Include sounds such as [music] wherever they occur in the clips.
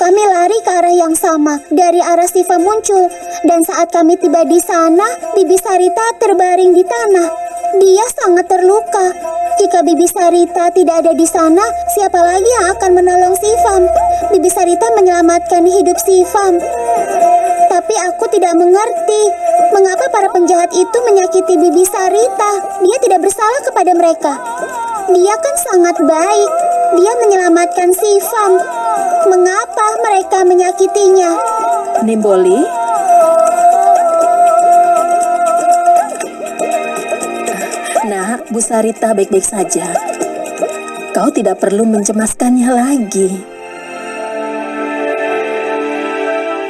Kami lari ke arah yang sama, dari arah Siva muncul. Dan saat kami tiba di sana, Bibi Sarita terbaring di tanah. Dia sangat terluka. Jika Bibi Sarita tidak ada di sana, siapa lagi yang akan menolong Sivam? Bibi Sarita menyelamatkan hidup Sivam. Tapi aku tidak mengerti mengapa para penjahat itu menyakiti Bibi Sarita. Dia tidak bersalah kepada mereka. Dia kan sangat baik. Dia menyelamatkan Sivam. Mengapa mereka menyakitinya? Nimboli? Nah, Bu Sarita baik-baik saja. Kau tidak perlu mencemaskannya lagi.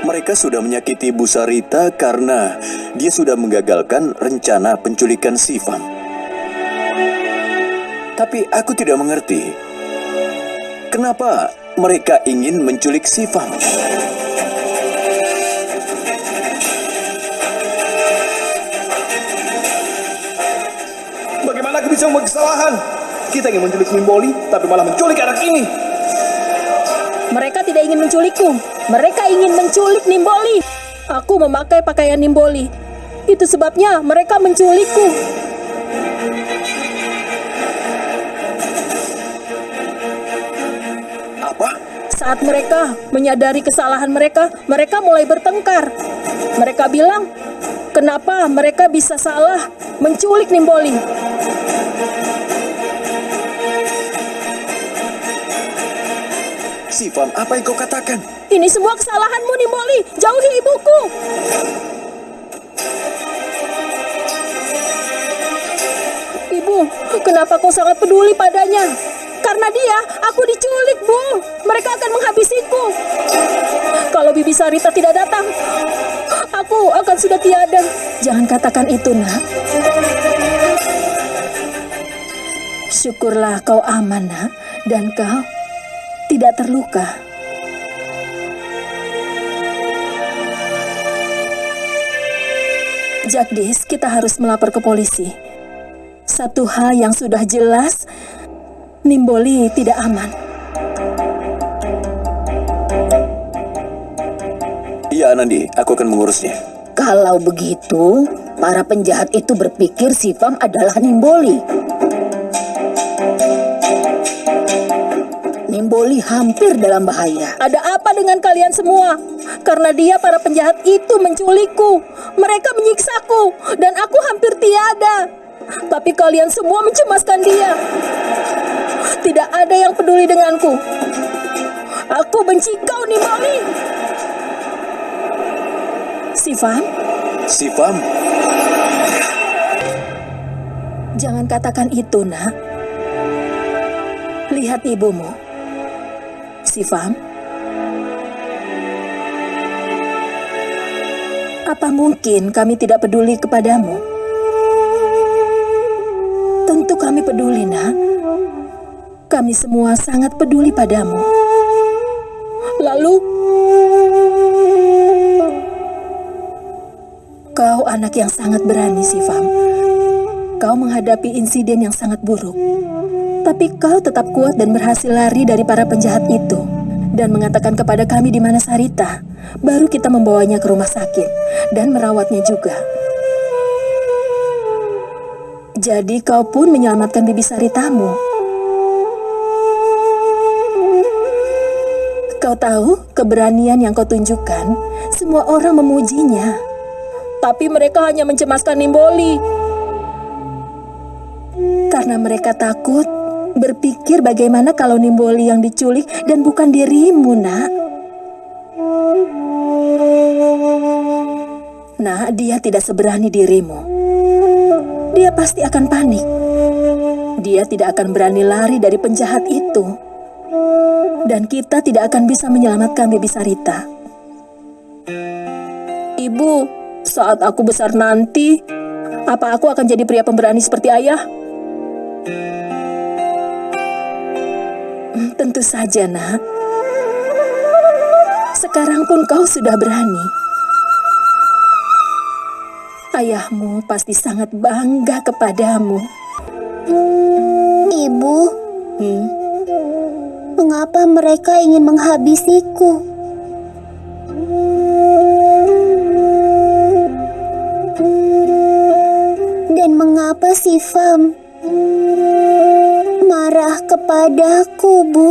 Mereka sudah menyakiti Bu Sarita karena dia sudah menggagalkan rencana penculikan Sivam. Tapi aku tidak mengerti. Kenapa mereka ingin menculik Sivam? Bagaimana aku bisa membuat kesalahan? Kita ingin menculik Nimboli, tapi malah menculik anak ini. Mereka tidak ingin menculikku. Mereka ingin menculik Nimboli. Aku memakai pakaian Nimboli. Itu sebabnya mereka menculikku. Saat mereka menyadari kesalahan mereka, mereka mulai bertengkar. Mereka bilang, kenapa mereka bisa salah menculik Nimboli? Sivam, apa yang kau katakan? Ini semua kesalahanmu, Nimboli. Jauhi ibuku. Ibu, kenapa kau sangat peduli padanya? Karena dia, aku diculik, Bu. Mereka akan menghabisiku. Kalau Bibi Sarita tidak datang, aku akan sudah tiada. Jangan katakan itu, nak. Syukurlah kau aman, nak. Dan kau tidak terluka. Jagdis, kita harus melapor ke polisi. Satu hal yang sudah jelas, Nimboli tidak aman. Iya, Anandi, aku akan mengurusnya. Kalau begitu, para penjahat itu berpikir Sivam adalah Nimboli. Nimboli hampir dalam bahaya. Ada apa dengan kalian semua? Karena dia para penjahat itu menculikku. Mereka menyiksaku dan aku hampir tiada. Tapi kalian semua mencemaskan dia. Tidak ada yang peduli denganku. Aku benci kau, Nimboli. Sivan, Sivam, jangan katakan itu, nak. Lihat ibumu. Sivam. Apa mungkin kami tidak peduli kepadamu? Tentu kami peduli, nak. Kami semua sangat peduli padamu. Lalu, kau anak yang sangat berani, Sivam. Kau menghadapi insiden yang sangat buruk. Tapi kau tetap kuat dan berhasil lari dari para penjahat itu. Dan mengatakan kepada kami di mana Sarita. Baru kita membawanya ke rumah sakit dan merawatnya juga. Jadi kau pun menyelamatkan bibi Saritamu. Kau tahu keberanian yang kau tunjukkan, semua orang memujinya. Tapi mereka hanya mencemaskan Nimboli. Karena mereka takut berpikir bagaimana kalau Nimboli yang diculik dan bukan dirimu, nak. Nah, dia tidak seberani dirimu. Dia pasti akan panik. Dia tidak akan berani lari dari penjahat itu. Dan kita tidak akan bisa menyelamatkan Bibi Sarita. Ibu, saat aku besar nanti, apa aku akan jadi pria pemberani seperti ayah? Hmm, Tentu saja, nak. Sekarang pun kau sudah berani. Ayahmu pasti sangat bangga kepadamu. Ibu, Hmm, mengapa mereka ingin menghabisiku. Dan mengapa Sifam marah kepadaku, Bu?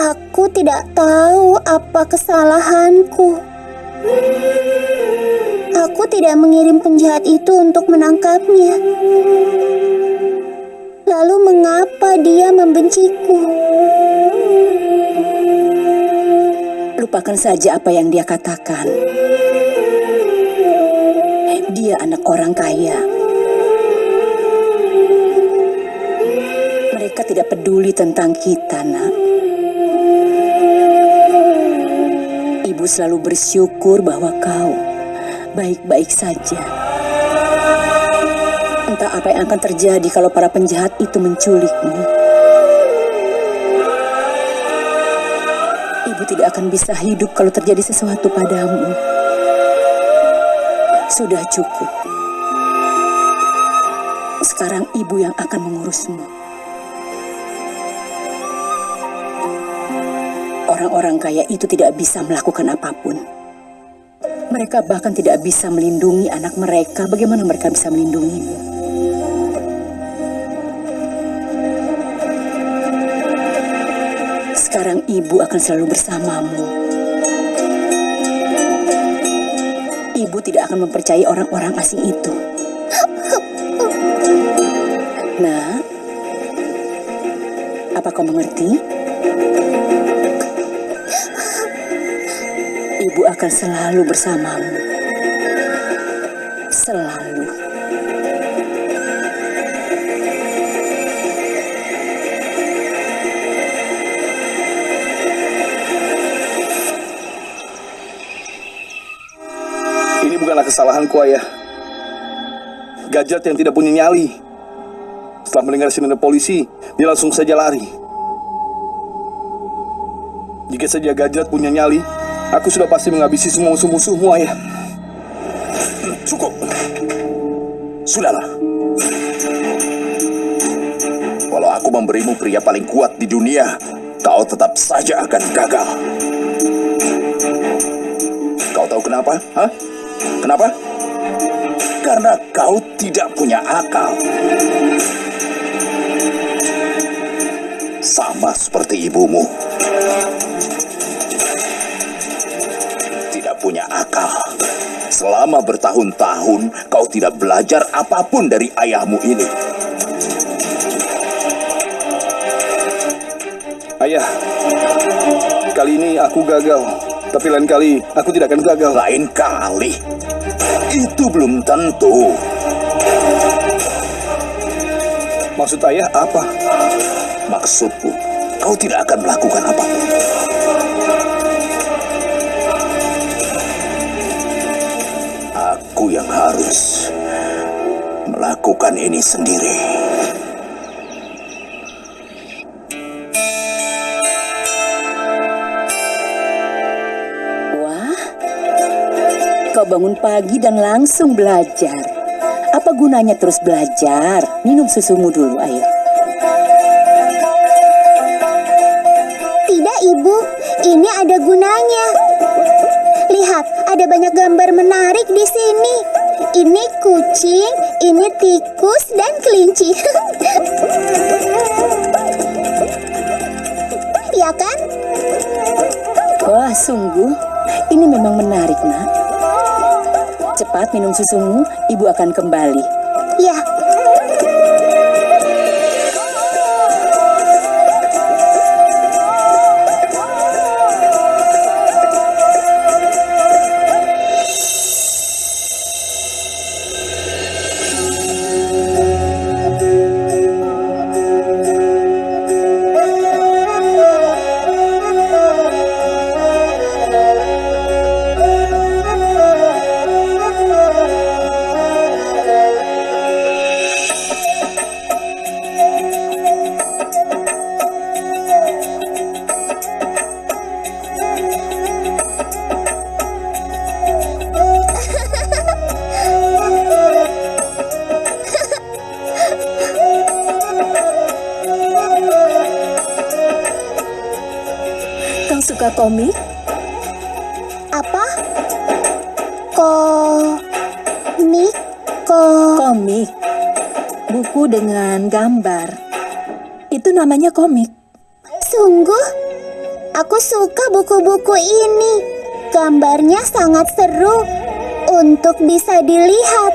Aku tidak tahu apa kesalahanku. Aku tidak mengirim penjahat itu untuk menangkapnya. Lalu mengapa dia membenciku? Lupakan saja apa yang dia katakan. Dia anak orang kaya. Mereka tidak peduli tentang kita, Nak. Ibu selalu bersyukur bahwa kau baik-baik saja. Apa yang akan terjadi kalau para penjahat itu menculikmu. Ibu tidak akan bisa hidup kalau terjadi sesuatu padamu. Sudah cukup. Sekarang ibu yang akan mengurusmu. Orang-orang kaya itu tidak bisa melakukan apa pun. Mereka bahkan tidak bisa melindungi anak mereka. Bagaimana mereka bisa melindungimu? Sekarang ibu akan selalu bersamamu. Ibu tidak akan mempercayai orang-orang asing itu. Nah, apa kau mengerti? Ibu akan selalu bersamamu. Selalu. Kesalahanku, ayah. Gajat yang tidak punya nyali. Setelah mendengar sirene polisi, dia langsung saja lari. Jika saja Gajat punya nyali, aku sudah pasti menghabisi semua musuh-musuhmu, ayah. Cukup. Sudahlah. Walau aku memberimu pria paling kuat di dunia, kau tetap saja akan gagal. Kau tahu kenapa? Hah? Kenapa? Karena kau tidak punya akal. Sama seperti ibumu. Tidak punya akal. Selama bertahun-tahun kau tidak belajar apa pun dari ayahmu ini. Ayah, kali ini aku gagal. Tapi lain kali aku tidak akan gagal. Lain kali. Itu belum tentu. Maksud ayah apa? Maksudku, kau tidak akan melakukan apa pun. Aku yang harus melakukan ini sendiri. Kau bangun pagi dan langsung belajar. Apa gunanya terus belajar? Minum susumu dulu, ayo. Tidak, Ibu. Ini ada gunanya. Lihat, ada banyak gambar menarik di sini. Ini kucing, ini tikus, dan kelinci. [laughs] ya kan? Wah, sungguh. Ini memang menarik, nak. Cepat minum susumu, ibu akan kembali. Ya. Dengan gambar. Itu namanya komik. Sungguh, aku suka buku-buku ini. Gambarnya sangat seru untuk bisa dilihat.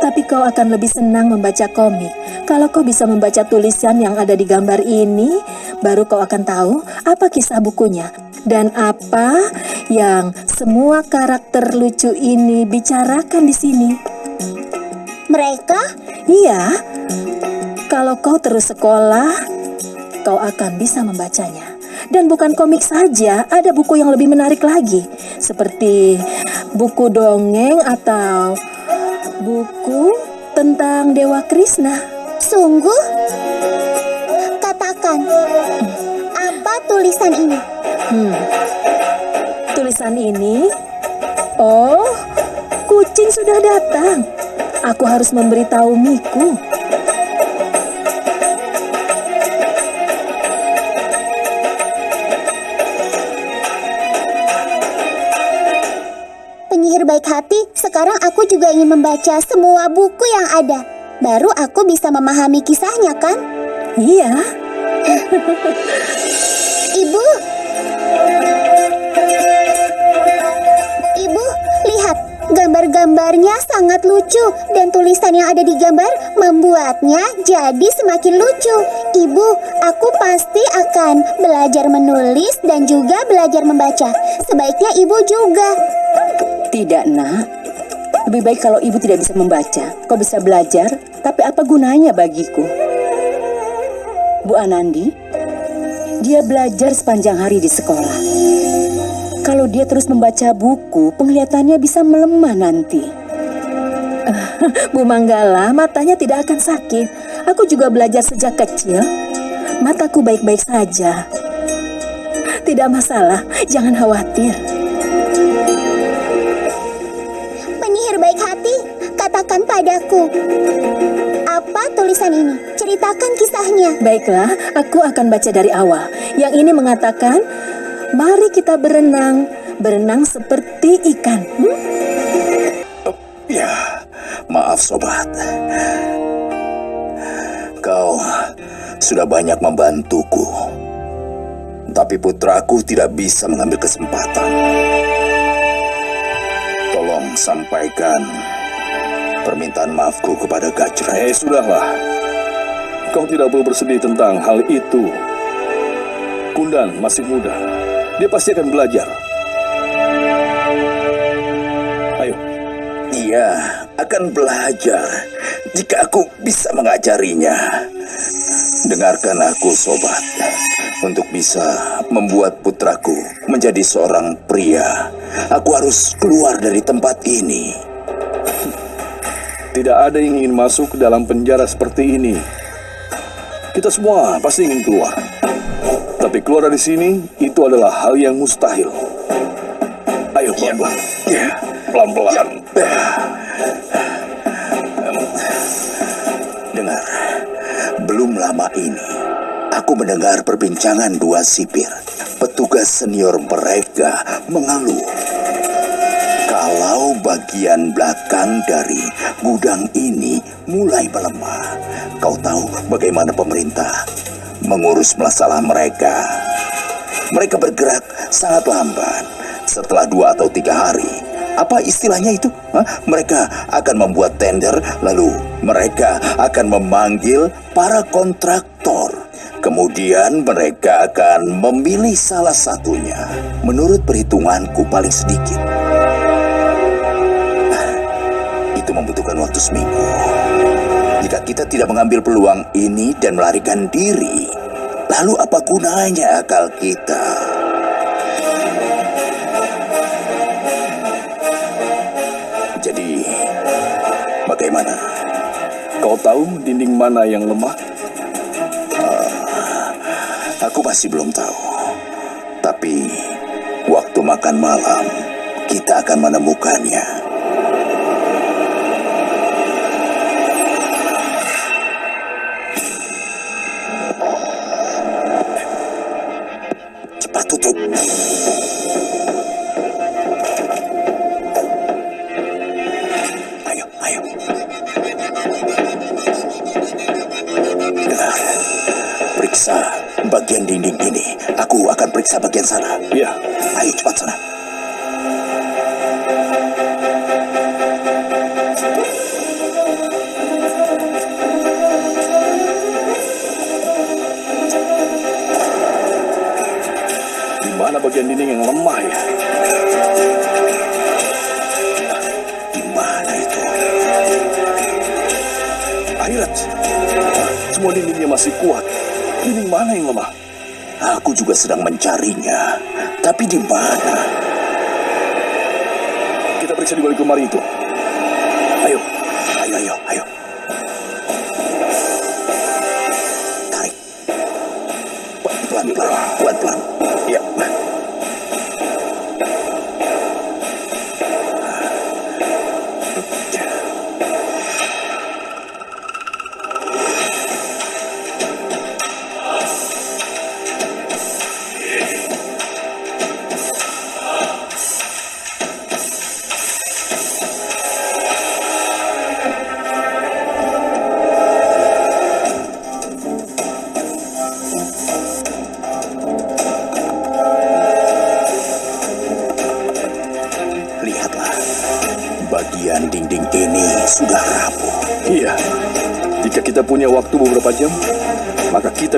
Tapi kau akan lebih senang membaca komik. Kalau kau bisa membaca tulisan yang ada di gambar ini, baru kau akan tahu apa kisah bukunya dan apa yang semua karakter lucu ini bicarakan di sini. Mereka Iya, kalau kau terus sekolah, kau akan bisa membacanya. Dan bukan komik saja, ada buku yang lebih menarik lagi, seperti buku dongeng atau buku tentang Dewa Krishna. sungguh katakan apa tulisan ini? Hmm. Tulisan ini, oh, kucing sudah datang. Aku harus memberitahu Miku. Penyihir baik hati, sekarang aku juga ingin membaca semua buku yang ada. Baru aku bisa memahami kisahnya kan? Iya, Ibu. Gambar-gambarnya sangat lucu dan tulisan yang ada di gambar membuatnya jadi semakin lucu. Ibu, aku pasti akan belajar menulis dan juga belajar membaca. Sebaiknya ibu juga. Tidak, nak. Lebih baik kalau ibu tidak bisa membaca. Kau bisa belajar, tapi apa gunanya bagiku? Bu Anandi, dia belajar sepanjang hari di sekolah. Kalau dia terus membaca buku, penglihatannya bisa melemah nanti. [laughs] Bu Manggala, matanya tidak akan sakit. Aku juga belajar sejak kecil. Mataku baik-baik saja. Tidak masalah, jangan khawatir. Penyihir baik hati, katakan padaku. Apa tulisan ini? Ceritakan kisahnya. Baiklah, aku akan baca dari awal. Yang ini mengatakan, mari kita berenang, berenang seperti ikan. Hmm? Ya, maaf sobat. Kau sudah banyak membantuku. Tapi putraku tidak bisa mengambil kesempatan. Tolong sampaikan permintaan maafku kepada Gajra. Eh, sudahlah. Kau tidak perlu bersedih tentang hal itu. Kundan masih muda. Dia pasti akan belajar. Ayo, Dia akan belajar jika aku bisa mengajarinya. Dengarkan aku, sobat. Untuk bisa membuat putraku menjadi seorang pria, aku harus keluar dari tempat ini. tidak ada yang ingin masuk ke dalam penjara seperti ini. Kita semua pasti ingin keluar. Tapi keluar dari sini itu adalah hal yang mustahil. Ayo pelan-pelan. Ya, Pelan-pelan. dengar. Belum lama ini, aku mendengar perbincangan dua sipir. Petugas senior mereka mengeluh. Kalau bagian belakang dari gudang ini mulai melemah, kau tahu bagaimana pemerintah mengurus masalah mereka. Mereka bergerak sangat lambat. Setelah dua atau tiga hari, apa istilahnya itu? Hah? Mereka akan membuat tender, lalu mereka akan memanggil para kontraktor. Kemudian mereka akan memilih salah satunya. Menurut perhitunganku paling sedikit. Itu membutuhkan waktu seminggu. Jika kita tidak mengambil peluang ini dan melarikan diri, lalu apa gunanya akal kita? Jadi, bagaimana? Kau tahu dinding mana yang lemah? Aku masih belum tahu. Tapi, waktu makan malam, kita akan menemukannya. Periksa bagian dinding ini. Aku akan periksa bagian sana. Iya. Ayo cepat sana. Di mana bagian dinding yang lemah ya? Di mana itu? Akhirat. Semua dindingnya masih kuat. Dinding mana yang lemah? Aku juga sedang mencarinya. Tapi di mana? Kita periksa di balik lemari itu. Ayo. Ayo, ayo, ayo.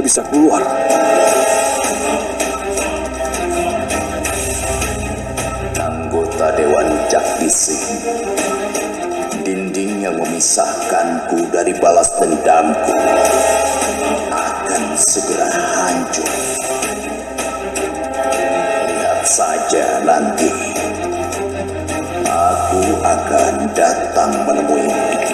Bisa keluar. Anggota Dewan Jakdisi. Dinding yang memisahkanku dari balas dendamku akan segera hancur. Lihat saja nanti. Aku akan datang menemuimu.